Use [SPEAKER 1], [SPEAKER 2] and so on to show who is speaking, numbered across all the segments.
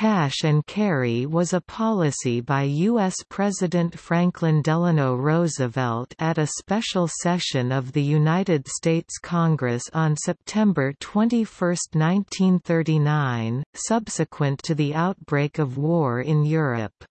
[SPEAKER 1] Cash and carry was a policy by U.S. President Franklin Delano Roosevelt at a special session of the United States Congress on September 21, 1939, subsequent to the outbreak of war in Europe.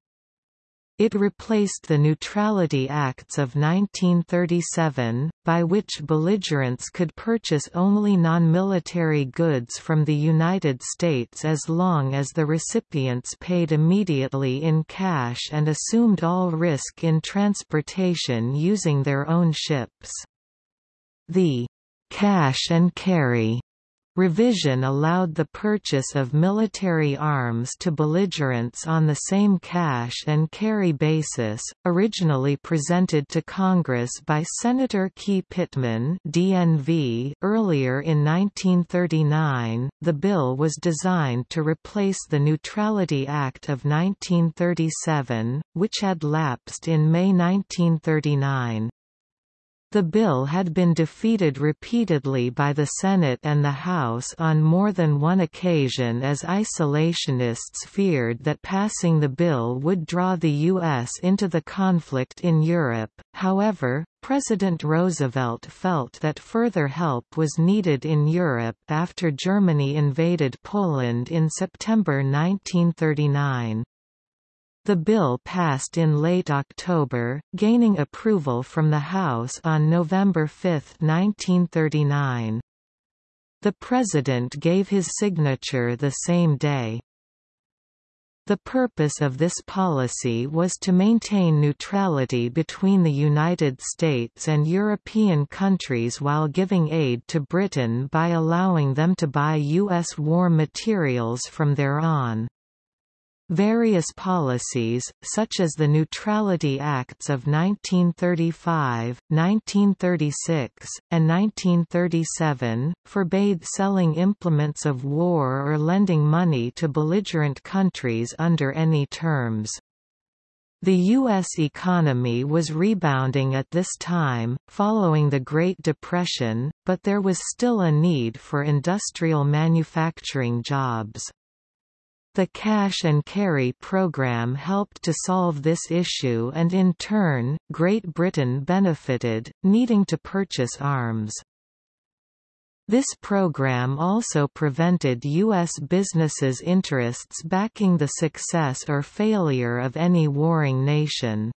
[SPEAKER 1] It replaced the Neutrality Acts of 1937, by which belligerents could purchase only non-military goods from the United States as long as the recipients paid immediately in cash and assumed all risk in transportation using their own ships. The cash and carry Revision allowed the purchase of military arms to belligerents on the same cash and carry basis, originally presented to Congress by Senator Key Pittman DNV earlier in 1939. The bill was designed to replace the Neutrality Act of 1937, which had lapsed in May 1939. The bill had been defeated repeatedly by the Senate and the House on more than one occasion as isolationists feared that passing the bill would draw the U.S. into the conflict in Europe. However, President Roosevelt felt that further help was needed in Europe after Germany invaded Poland in September 1939. The bill passed in late October, gaining approval from the House on November 5, 1939. The President gave his signature the same day. The purpose of this policy was to maintain neutrality between the United States and European countries while giving aid to Britain by allowing them to buy U.S. war materials from thereon. Various policies, such as the Neutrality Acts of 1935, 1936, and 1937, forbade selling implements of war or lending money to belligerent countries under any terms. The U.S. economy was rebounding at this time, following the Great Depression, but there was still a need for industrial manufacturing jobs. The cash and carry program helped to solve this issue and in turn, Great Britain benefited, needing to purchase arms. This program also prevented U.S. businesses' interests backing the success or failure of any warring nation.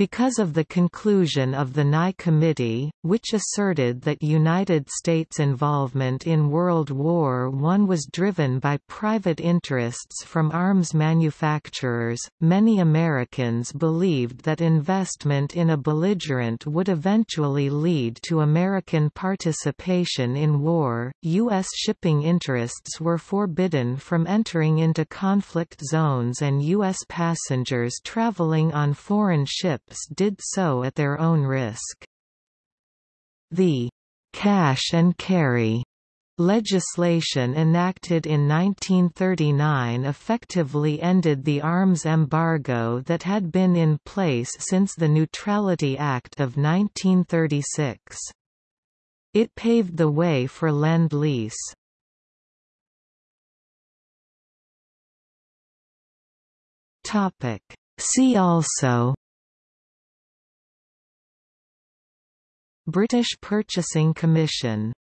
[SPEAKER 1] Because of the conclusion of the Nye Committee, which asserted that United States involvement in World War I was driven by private interests from arms manufacturers, many Americans believed that investment in a belligerent would eventually lead to American participation in war. U.S. shipping interests were forbidden from entering into conflict zones, and U.S. passengers traveling on foreign ships did so at their own risk. The cash and carry legislation enacted in 1939 effectively ended the arms embargo that had been in place since the Neutrality Act of 1936. It paved the way for Lend-Lease. See also British Purchasing Commission